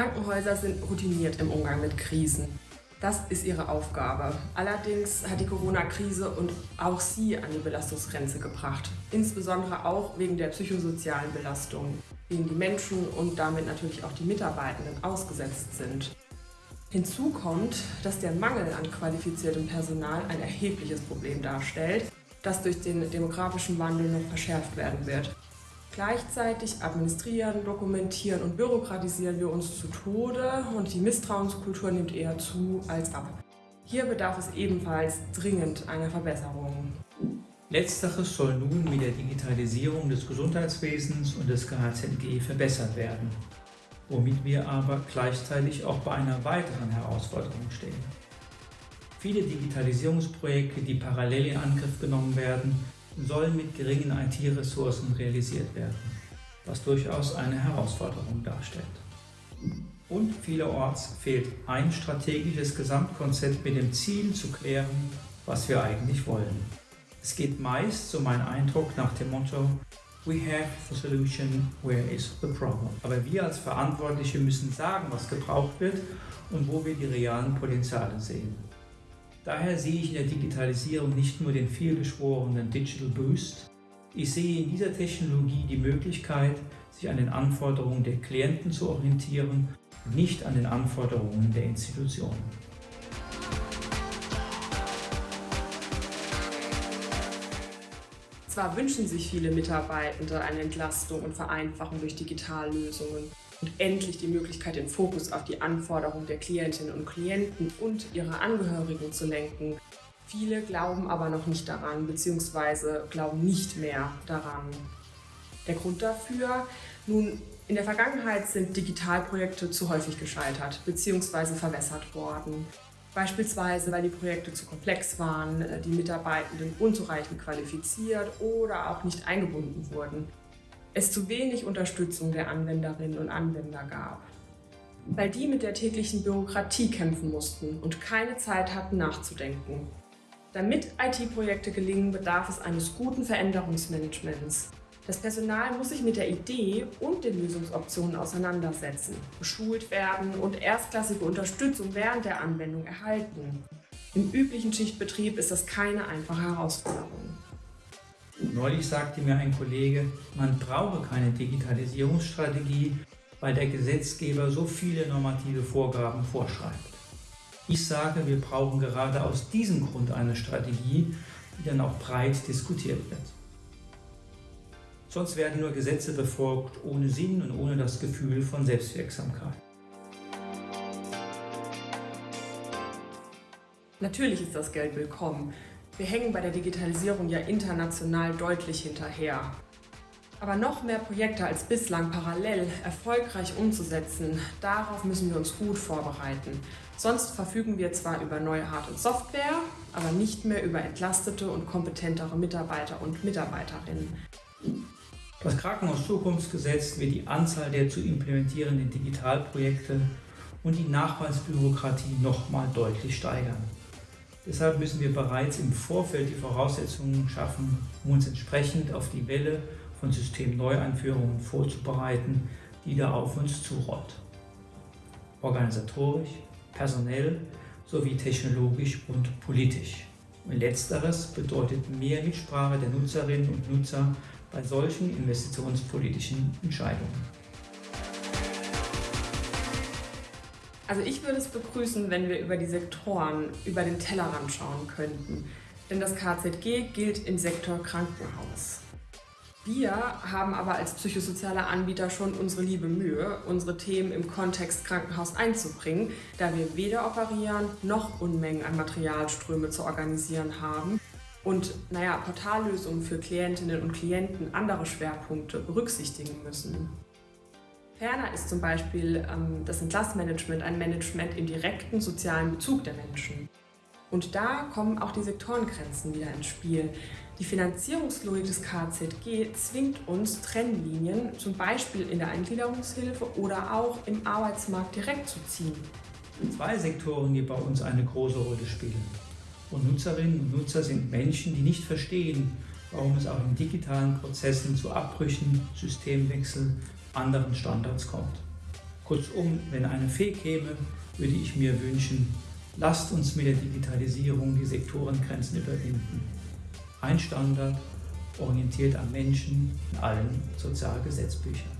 Krankenhäuser sind routiniert im Umgang mit Krisen. Das ist ihre Aufgabe. Allerdings hat die Corona-Krise und auch sie an die Belastungsgrenze gebracht. Insbesondere auch wegen der psychosozialen Belastung, denen die Menschen und damit natürlich auch die Mitarbeitenden ausgesetzt sind. Hinzu kommt, dass der Mangel an qualifiziertem Personal ein erhebliches Problem darstellt, das durch den demografischen Wandel noch verschärft werden wird. Gleichzeitig administrieren, dokumentieren und bürokratisieren wir uns zu Tode und die Misstrauenskultur nimmt eher zu als ab. Hier bedarf es ebenfalls dringend einer Verbesserung. Letzteres soll nun mit der Digitalisierung des Gesundheitswesens und des KHZG verbessert werden, womit wir aber gleichzeitig auch bei einer weiteren Herausforderung stehen. Viele Digitalisierungsprojekte, die parallel in Angriff genommen werden, sollen mit geringen IT-Ressourcen realisiert werden, was durchaus eine Herausforderung darstellt. Und vielerorts fehlt ein strategisches Gesamtkonzept mit dem Ziel zu klären, was wir eigentlich wollen. Es geht meist, so mein Eindruck, nach dem Motto We have the solution, where is the problem? Aber wir als Verantwortliche müssen sagen, was gebraucht wird und wo wir die realen Potenziale sehen. Daher sehe ich in der Digitalisierung nicht nur den vielgeschworenen Digital Boost, ich sehe in dieser Technologie die Möglichkeit, sich an den Anforderungen der Klienten zu orientieren und nicht an den Anforderungen der Institutionen. Zwar wünschen sich viele Mitarbeitende eine Entlastung und Vereinfachung durch Digitallösungen und endlich die Möglichkeit, den Fokus auf die Anforderungen der Klientinnen und Klienten und ihrer Angehörigen zu lenken. Viele glauben aber noch nicht daran bzw. glauben nicht mehr daran. Der Grund dafür? Nun, in der Vergangenheit sind Digitalprojekte zu häufig gescheitert bzw. verwässert worden. Beispielsweise, weil die Projekte zu komplex waren, die Mitarbeitenden unzureichend qualifiziert oder auch nicht eingebunden wurden es zu wenig Unterstützung der Anwenderinnen und Anwender gab. Weil die mit der täglichen Bürokratie kämpfen mussten und keine Zeit hatten nachzudenken. Damit IT-Projekte gelingen, bedarf es eines guten Veränderungsmanagements. Das Personal muss sich mit der Idee und den Lösungsoptionen auseinandersetzen, geschult werden und erstklassige Unterstützung während der Anwendung erhalten. Im üblichen Schichtbetrieb ist das keine einfache Herausforderung. Neulich sagte mir ein Kollege, man brauche keine Digitalisierungsstrategie, weil der Gesetzgeber so viele normative Vorgaben vorschreibt. Ich sage, wir brauchen gerade aus diesem Grund eine Strategie, die dann auch breit diskutiert wird. Sonst werden nur Gesetze befolgt ohne Sinn und ohne das Gefühl von Selbstwirksamkeit. Natürlich ist das Geld willkommen. Wir hängen bei der Digitalisierung ja international deutlich hinterher. Aber noch mehr Projekte als bislang parallel erfolgreich umzusetzen, darauf müssen wir uns gut vorbereiten. Sonst verfügen wir zwar über neue Hard- und Software, aber nicht mehr über entlastete und kompetentere Mitarbeiter und Mitarbeiterinnen. Das Krankenhaus-Zukunftsgesetz wird die Anzahl der zu implementierenden Digitalprojekte und die Nachweisbürokratie nochmal deutlich steigern. Deshalb müssen wir bereits im Vorfeld die Voraussetzungen schaffen, um uns entsprechend auf die Welle von Systemneueinführungen vorzubereiten, die da auf uns zurollt. Organisatorisch, personell sowie technologisch und politisch. Und letzteres bedeutet mehr Mitsprache der Nutzerinnen und Nutzer bei solchen investitionspolitischen Entscheidungen. Also ich würde es begrüßen, wenn wir über die Sektoren, über den Tellerrand schauen könnten. Denn das KZG gilt im Sektor Krankenhaus. Wir haben aber als psychosozialer Anbieter schon unsere liebe Mühe, unsere Themen im Kontext Krankenhaus einzubringen, da wir weder operieren noch Unmengen an Materialströme zu organisieren haben und naja, Portallösungen für Klientinnen und Klienten andere Schwerpunkte berücksichtigen müssen. Ferner ist zum Beispiel ähm, das Entlassmanagement ein Management im direkten sozialen Bezug der Menschen. Und da kommen auch die Sektorengrenzen wieder ins Spiel. Die Finanzierungslogik des KZG zwingt uns, Trennlinien zum Beispiel in der Eingliederungshilfe oder auch im Arbeitsmarkt direkt zu ziehen. Zwei Sektoren, die bei uns eine große Rolle spielen. Und Nutzerinnen und Nutzer sind Menschen, die nicht verstehen, warum es auch in digitalen Prozessen zu Abbrüchen, Systemwechsel anderen Standards kommt. Kurzum, wenn eine Fee käme, würde ich mir wünschen, lasst uns mit der Digitalisierung die Sektorengrenzen überwinden. Ein Standard, orientiert am Menschen in allen Sozialgesetzbüchern.